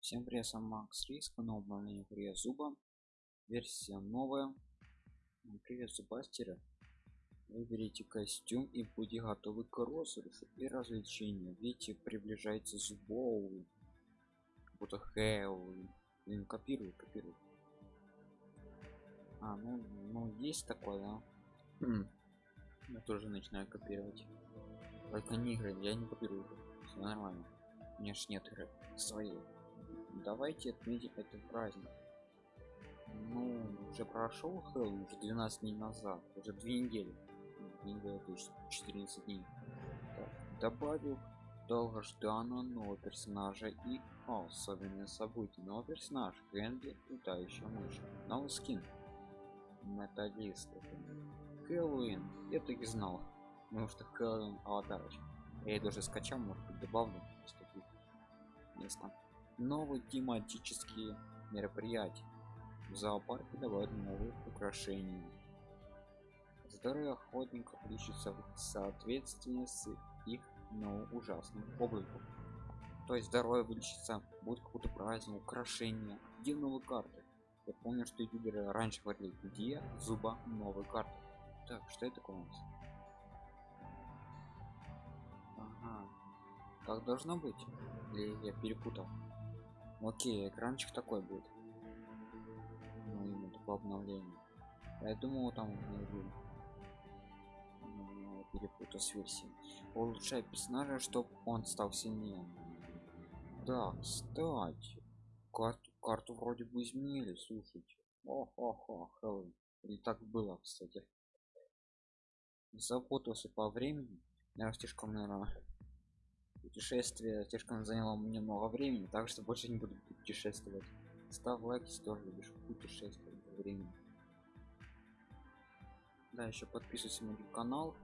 Всем привет, с вами Макс Риск, на обновление привет зуба. Версия новая. Привет, зубастеры. Выберите костюм и будьте готовы к розыгрышу и развлечению. Видите, приближается зубовый. Будто Хэллоуин. Блин, копирую, копирую. А, ну, ну есть такое, да? Хм. Я тоже начинаю копировать. Только не игры, я не копирую. Все нормально. У меня ж нет игры своей давайте отметим этот праздник. Ну уже прошел Хэллоуин уже 12 дней назад уже две недели. Две недели то есть 14 дней. Так, добавил долгожданного нового персонажа и о, особенное событие. Новый персонаж Генри летающая мышь. Новый скин металлист. Хэллоуин. Я так и знал потому что Хэллоуин аватарочка. Я ее даже скачал может быть добавлю. Место новые тематические мероприятия. В зоопарке добавят новые украшения. Здоровье охотников лечится в соответствии с их но ужасным обликом. То есть здоровье вылечится будет какой-то праздник украшения где новые карты? Я помню что ютуберы раньше говорили где зуба новые карты. Так что это такое у нас? Ага. как должно быть? Или я перепутал окей экранчик такой будет. Ну именно такое обновление я думал там ну, перепутал с версией. Улучшай персонажа чтобы он стал сильнее. Да кстати карту карту вроде бы изменили слушайте. Ох ох ох или так было кстати. Запутался по времени. Я слишком наверное путешествие слишком заняло мне много времени так что больше не буду путешествовать. Ставь лайк если тоже любишь путешествовать во времени да еще подписывайся на мой канал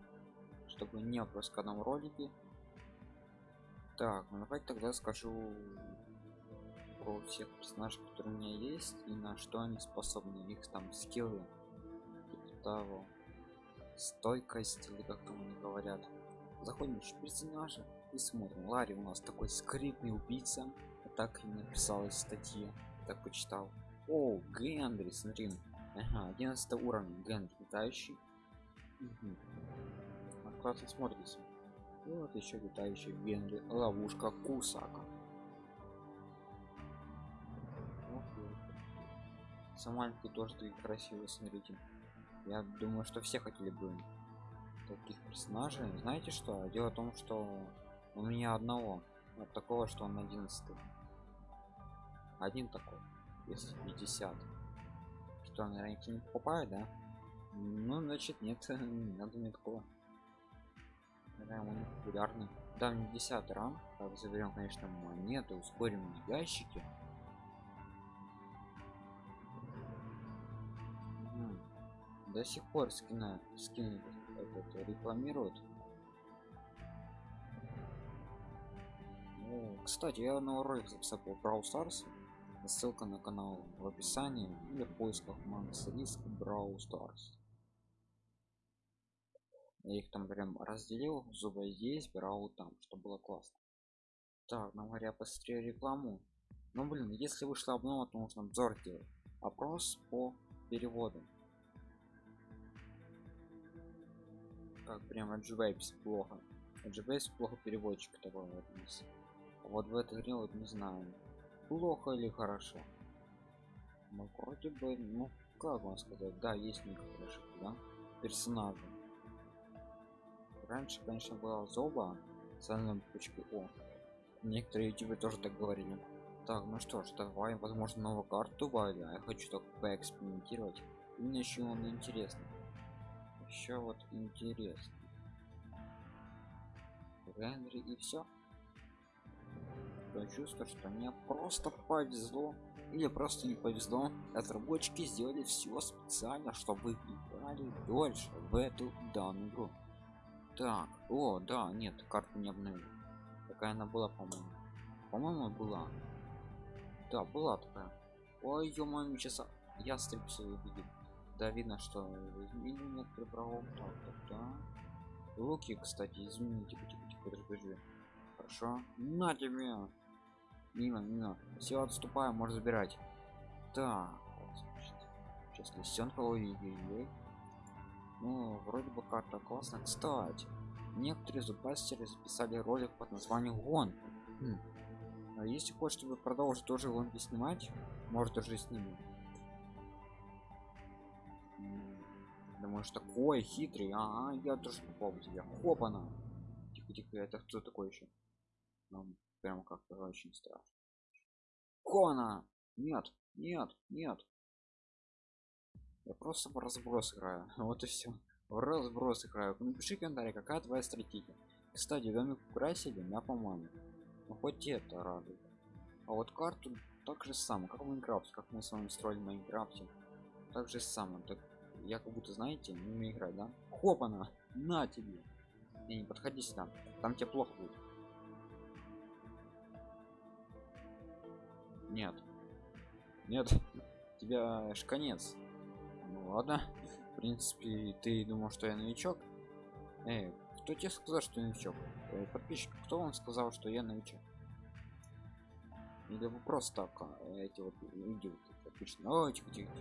чтобы не пропускать нам ролики так ну давайте тогда скажу про всех персонажей которые у меня есть и на что они способны их там скиллы. Типа того. Стойкость или как там они говорят. Заходим в персонажа и смотрим. Ларри у нас такой скрытный убийца. Так и написал из статьи так почитал. О генри смотри. Ага, 11 уровень. Генри летающий. Угу. классно смотрится. И вот еще летающий генри. Ловушка кусака. Самальки тоже такие красивые смотрите. Я думаю что все хотели бы таких персонажей. Знаете что? Дело в том что у меня одного вот такого что он 11 один такой если 50 что наверное не покупаю да? Ну значит нет надо мне такого. Наверное, он популярный. Да мне 10 рам так заберем конечно монеты ускорим ящики до сих пор скина скин этот рекламируют ну, кстати я на ролик записал по Brawl Stars. Ссылка на канал в описании. Или в поисках Макс Риск Brawl Stars. Я их там прям разделил. Зубы здесь брал там что было классно. Так ну говоря посмотрел рекламу. Ну блин если вышла обнова то нужно обзор делать. Опрос по переводу как прям отживайся плохо. Отживайся плохо переводчик такой вот вот в этой игре вот не знаю плохо или хорошо. Ну вроде бы ну как вам сказать? Да есть некоторые да персонажи. Раньше конечно была зоба с точки о. Некоторые ютубы тоже так говорили. Так ну что ж давай возможно новую карту а я хочу только поэкспериментировать. Мне еще он интересный. Еще вот интересно Генри и все такое чувство что мне просто повезло. Или просто не повезло. Разработчики сделали все специально чтобы играли дольше в эту данную игру. Так о да нет карту не обновили такая она была по-моему. По-моему была. Да была такая. Ой ё сейчас я стрипсы увидел да видно что изменили некоторые права так, так, так. луки кстати измените типа, типа, типа, подожди. Хорошо. На тебе мимо мимо. Все отступаем может забирать. Так сейчас лисенка ой ну вроде бы карта классно кстати некоторые зубастеры записали ролик под названием гон хм. а если хочешь чтобы продолжить тоже гонки снимать может уже снимем думаешь такой хитрый. А, я тоже попал тебя. Хопана. Тихо тихо это кто такой еще прям как-то очень страшно. Кона! Нет нет нет. Я просто в разброс играю. Вот и все в разброс играю. Напиши комментарий какая твоя стратегия. Кстати домик украсили на по-моему. Ну хоть это радует. А вот карту так же самое как в майнкрафте как мы с вами строили в майнкрафте так же самое. Так я как будто знаете не умею играть да? Хопана на тебе. Не, не подходи сюда. Там тебе плохо будет нет. Нет тебя ж конец. Ну ладно. В принципе ты думал что я новичок? Эй, кто тебе сказал что я новичок? Э, подписчик кто вам сказал что я новичок? Или вы просто так а, эти вот люди Ой, тихо, тихо,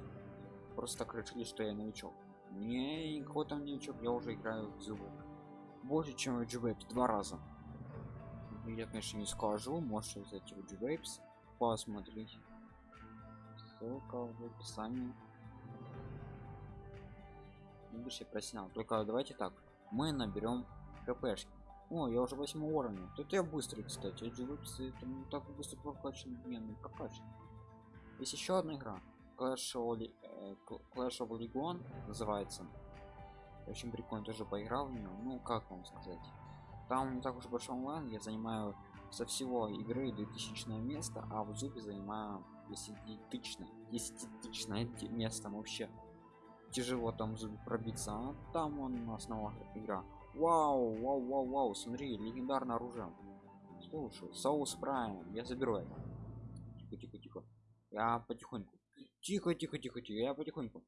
просто так решили что я новичок. Не никакой там новичок я уже играю в зубы больше чем в g два раза. Я конечно не скажу можете взять в g посмотреть ссылка в описании. Будущее профессионал только давайте так. Мы наберем хпшки о я уже восьмого уровня. Тут я быстрый кстати g это не так быстро прокачан не ну прокачан. Есть еще одна игра. Clash of, э, Clash of Legion называется. Очень прикольно, тоже поиграл в нее. Ну, как вам сказать. Там не так уж большой онлайн, я занимаю со всего игры 2000 место, а в зубе занимаю 10 десятитычное место вообще. Тяжело там зубе пробиться, а там он основа игра. Вау, вау, вау, вау, смотри, легендарное оружие. Слушай, соус прайм, я заберу это. Тихо, тихо, тихо. Я потихоньку Тихо, тихо, тихо, тихо, я потихоньку.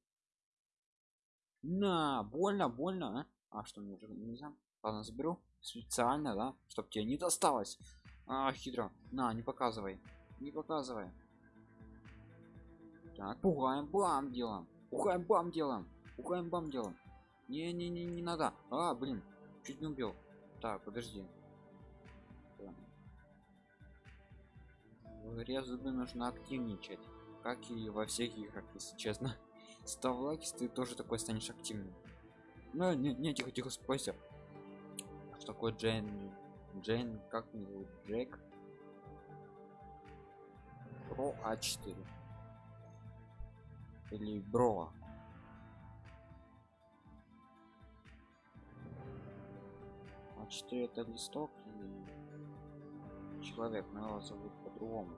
На, больно, больно, а? А что мне уже нельзя? Ладно, заберу специально, да, чтобы тебе не досталось. А, хитро. На, не показывай, не показывай. Так, пугаем, бам делаем, пугаем, бам делаем, пугаем, бам делаем. Не, не, надо. А, блин, чуть не убил. Так, подожди. В зубы нужно активничать как и во всех играх если честно став лайки ты тоже такой станешь активным ну не, не тихо тихо спойся что такое джейн джейн как меня зовут джек? Про а4 или бро а4 это листок и человек? Но его зовут по-другому.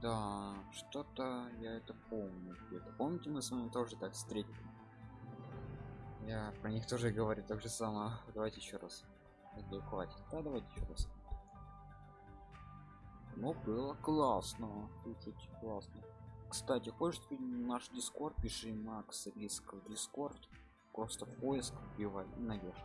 Да, что-то я это помню. Помните, мы с вами тоже так встретили? Я про них тоже говорю так же самое. Давайте еще раз. Или хватит. Да, давайте еще раз. Ну, было классно. Слушайте, классно. Кстати, хочешь наш дискорд, пиши Макс Риск в дискорд. Просто поиск вбивай и найдешь.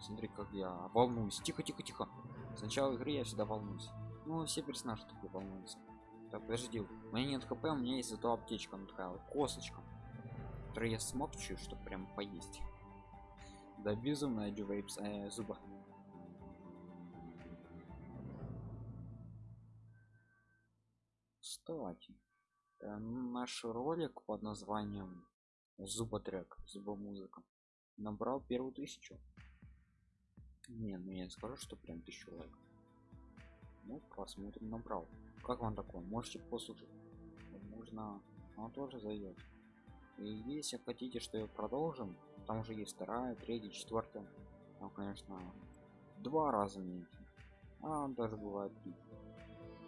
Смотри, как я волнуюсь. Тихо, тихо, тихо. С начала игры я всегда волнуюсь. Ну, все персонажи такие волнуются. Так, подожди. У меня нет хп, у меня есть зато аптечка, ну такая вот косточка. Которую я смокчу, чтобы прям поесть. Да безумно дювейпс э, зуба. Кстати, э, наш ролик под названием Зуботрек, зубомузыка набрал первую тысячу. Не, ну я не скажу, что прям тысячу лайков. Ну, посмотрим, набрал. Как вам такое? Можете послушать. Можно, он тоже зайдет. И если хотите, что я продолжим, там уже есть вторая, третья, четвертая. Там, конечно, два раза меньше. А даже бывает три.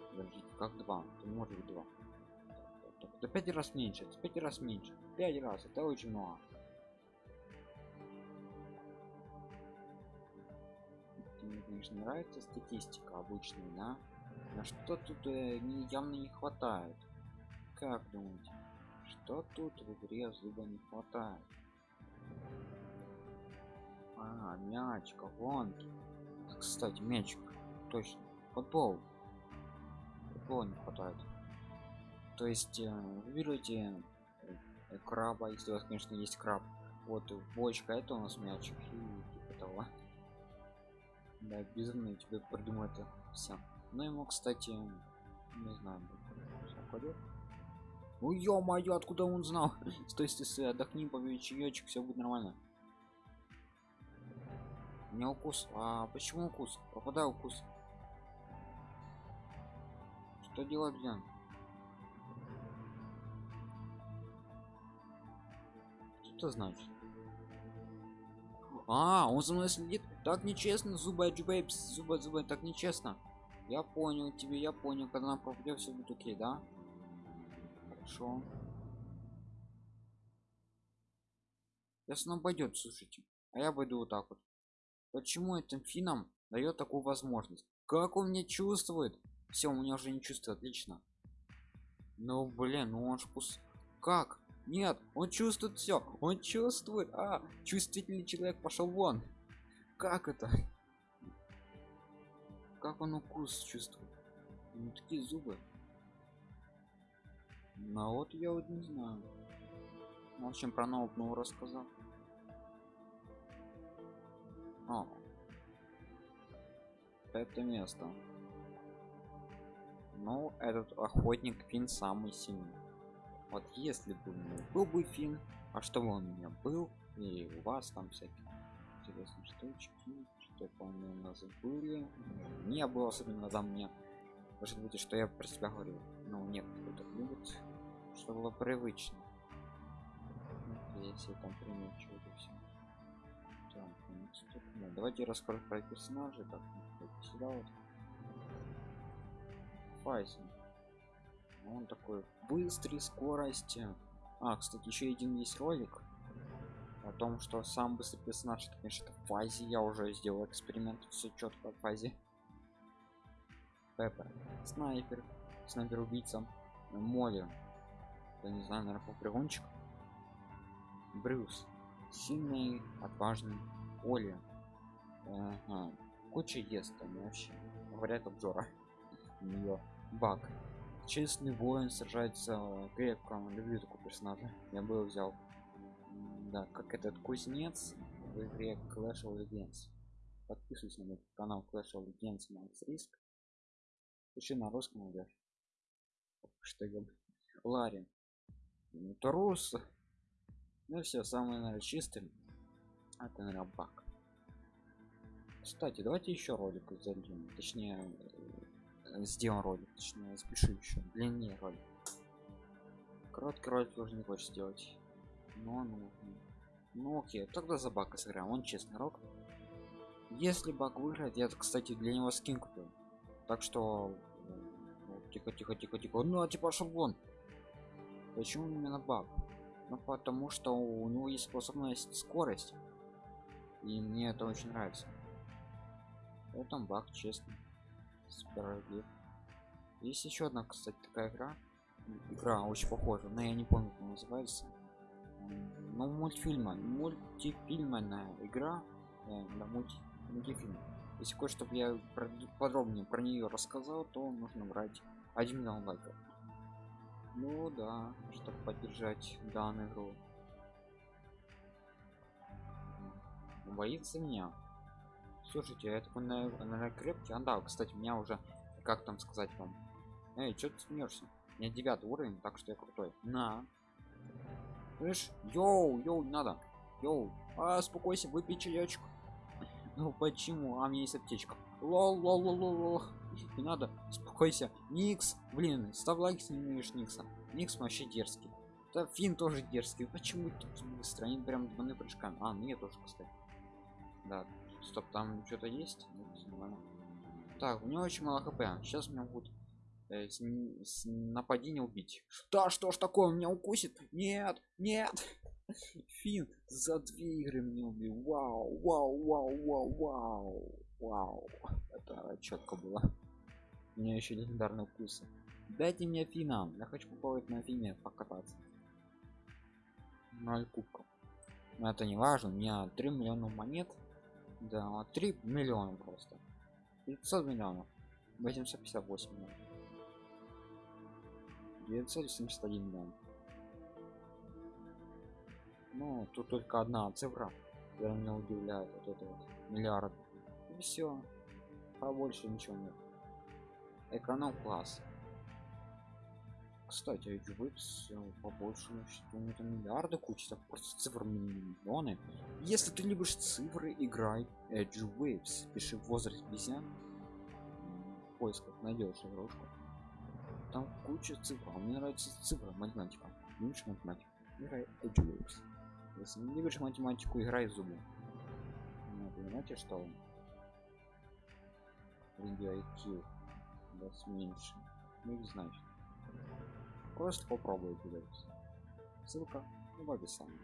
Подождите, как два? Это может быть два. Это пять раз меньше, это пять раз меньше. Пять раз, это очень много. мне конечно нравится статистика обычная да на что тут э, явно не хватает? Как думаете что тут в игре зуба не хватает? А мячика гонки кстати мячик точно футбол. Футбола не хватает. То есть э, выберите э, краба если у вас конечно есть краб вот бочка это у нас мячик и типа того. Да безумно тебе придумал это все ну ему кстати не знаю пойдет ну ё-моё откуда он знал? Стой стой стой отдохни побей чаечек все будет нормально. Не укус а почему укус попадаю укус что делать блин? Что это значит? А он за мной следит. Так нечестно зубы бейбс зубы зубы так нечестно я понял тебе я понял когда она пропадет все будет окей да? Хорошо. Если он пойдет слушайте. А я пойду вот так вот. Почему этим финам дает такую возможность? Как он меня чувствует? Все у меня уже не чувствует отлично. Ну блин ну он ж как? Нет он чувствует все он чувствует а чувствительный человек пошел вон. Как это как он укус чувствует ну такие зубы ну вот я вот не знаю в общем про нового рассказал о. Это место. Ну, этот охотник Фин самый сильный. Вот если бы у меня был бы Фин, а что бы он у меня был, и у вас там всякие интересные штучки, что по-моему у нас были. Не было особенно за мне. Может быть, что я про себя говорю. Ну, нет, кто-то любит, что было привычно. Если там все да, давайте расскажу про персонажей так сюда вот файзен он такой быстрый скорости а кстати еще один есть ролик о том что сам быстрый персонаж это конечно это фазе я уже сделал эксперимент все четко в фазе пеппер. Снайпер. Снайпер убийца. Молли. Я не знаю наверное попрыгунчик брюс. Сильный отважный. Оля ага. куча ест там вообще говорят обзора. Нее баг. Честный воин сражается крепко. Люблю такого персонажа. Я бы его взял да как этот кузнец в игре Clash of Legends. Подписывайся на мой канал Clash of Legends Max Risk. Пиши на русском идешь я Ларин Трус ну все самое наверное чистым. Это наверное баг. Кстати давайте еще ролик зальем точнее э, сделаем ролик. Точнее спешу еще длиннее ролик. Короткий ролик тоже не хочешь сделать но ну ну окей тогда за бака сыграем он честный рок. Если баг выиграет я кстати для него скин купил так что ну, тихо тихо тихо тихо. Ну а типа шаблон почему именно баг ну потому что у него есть способность скорость. И мне это очень нравится. Вот там баг честно справедлив есть еще одна кстати такая игра. Игра очень похожа но я не помню как называется ну мультфильма мультифильмная игра э, да, мульти, мультифильм. Если хочешь чтобы я про, подробнее про нее рассказал то нужно брать 1 миллион лайков ну да чтобы поддержать данную игру. Боится меня. Слушайте это такой наверное крепкий а да кстати меня уже как там сказать вам эй что ты смеешься? У меня девятый уровень так что я крутой. На слышь yo yo надо. Yo. А успокойся выпей чаечек. Ну почему? А мне есть аптечка. Lol lol lol lol не надо. Успокойся. Никс блин ставь лайк если не умеешь никса. Никс вообще дерзкий. Да фин тоже дерзкий. Почему тут быстро они прям двойные прыжками. А мне тоже кстати. Да стоп там что-то есть? Нет, так у него очень мало хп. Сейчас меня будут э, с, с нападения убить. Да что ж такое он меня укусит? Нет нет. Фин за две игры мне убил. Вау вау вау вау вау вау. Это четко было. У меня еще легендарные укусы. Дайте мне фина я хочу попробовать на фине покататься. 0 кубков. Но это не важно. У меня 3 миллиона монет. Да, 3 миллиона просто. 500 миллионов. 858 миллионов. 971 миллион. Ну, тут только одна цифра, которая меня удивляет. Вот это вот миллиард. И все. Побольше ничего нет. Эконом класс. Кстати, Waves побольше, значит, у него там миллиарды куча, так просто цифр миллионы. Если ты любишь цифры, играй Waves. Пиши возраст обезьян. В поисках найдешь игрушку. Там куча цифр. А мне нравится цифра, математика. Любишь математику? Играй Edge Waves. Если не любишь математику, играй зубы. Ну, понимаете, что он? IQ. Вас меньше. Ну, не значит. Просто попробуйте. Ссылка в описании.